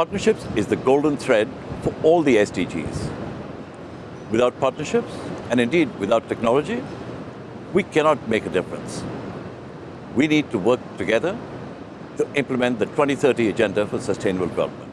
Partnerships is the golden thread for all the SDGs. Without partnerships, and indeed without technology, we cannot make a difference. We need to work together to implement the 2030 Agenda for Sustainable Development.